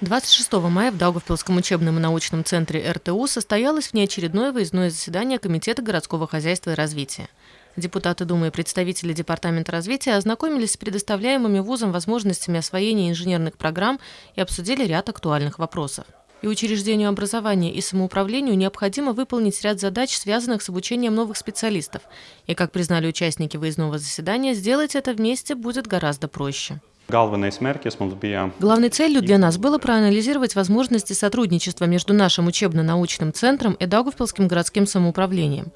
26 мая в Даугавпилском учебном и научном центре РТУ состоялось внеочередное выездное заседание Комитета городского хозяйства и развития. Депутаты Думы и представители Департамента развития ознакомились с предоставляемыми вузом возможностями освоения инженерных программ и обсудили ряд актуальных вопросов. И учреждению образования и самоуправлению необходимо выполнить ряд задач, связанных с обучением новых специалистов. И, как признали участники выездного заседания, сделать это вместе будет гораздо проще. Главной целью для нас было проанализировать возможности сотрудничества между нашим учебно-научным центром и Даугавпилским городским самоуправлением.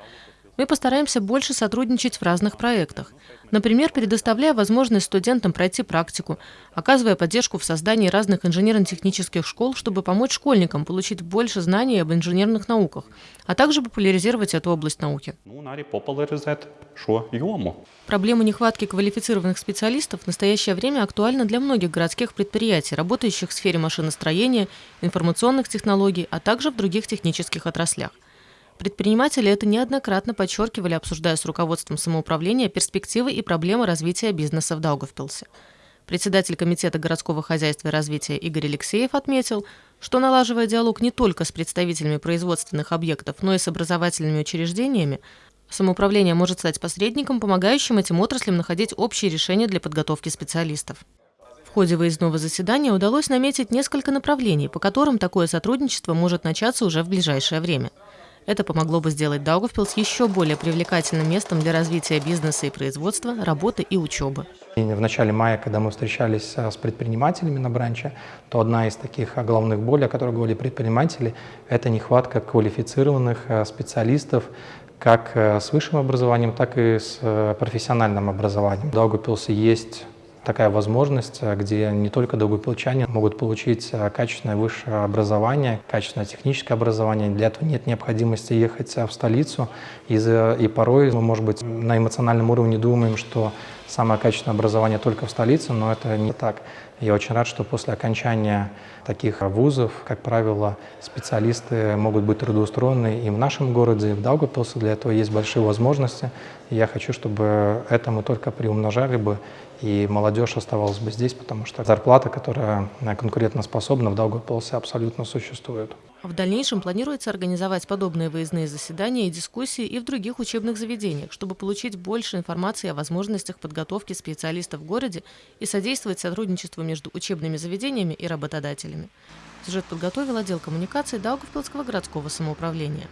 Мы постараемся больше сотрудничать в разных проектах. Например, предоставляя возможность студентам пройти практику, оказывая поддержку в создании разных инженерно-технических школ, чтобы помочь школьникам получить больше знаний об инженерных науках, а также популяризировать эту область науки. Проблема нехватки квалифицированных специалистов в настоящее время актуальна для многих городских предприятий, работающих в сфере машиностроения, информационных технологий, а также в других технических отраслях. Предприниматели это неоднократно подчеркивали, обсуждая с руководством самоуправления перспективы и проблемы развития бизнеса в Даугавпилсе. Председатель Комитета городского хозяйства и развития Игорь Алексеев отметил, что налаживая диалог не только с представителями производственных объектов, но и с образовательными учреждениями, самоуправление может стать посредником, помогающим этим отраслям находить общие решения для подготовки специалистов. В ходе выездного заседания удалось наметить несколько направлений, по которым такое сотрудничество может начаться уже в ближайшее время – это помогло бы сделать Даугавпилс еще более привлекательным местом для развития бизнеса и производства, работы и учебы. В начале мая, когда мы встречались э, с предпринимателями на бранче, то одна из таких э, главных болей, о которой говорили предприниматели, это нехватка квалифицированных э, специалистов, как с высшим образованием, так и с профессиональным образованием. В Даугавпилсе есть такая возможность, э, где не только долгопилчане могут получить э, качественное высшее образование, качественное техническое образование. Для этого нет необходимости ехать э, в столицу. И, и порой мы, может быть, на эмоциональном уровне думаем, что самое качественное образование только в столице, но это не так. Я очень рад, что после окончания таких вузов, как правило, специалисты могут быть трудоустроены и в нашем городе, и в Даугавпилсе. Для этого есть большие возможности. Я хочу, чтобы это мы только приумножали бы, и молодежь оставалась бы здесь, потому что зарплата, которая конкурентоспособна в Даугавпилсе, абсолютно существует. В дальнейшем планируется организовать подобные выездные заседания и дискуссии и в других учебных заведениях, чтобы получить больше информации о возможностях подготовки специалистов в городе и содействовать сотрудничеству между учебными заведениями и работодателями. Сюжет подготовил отдел коммуникации Даугавпилского городского самоуправления.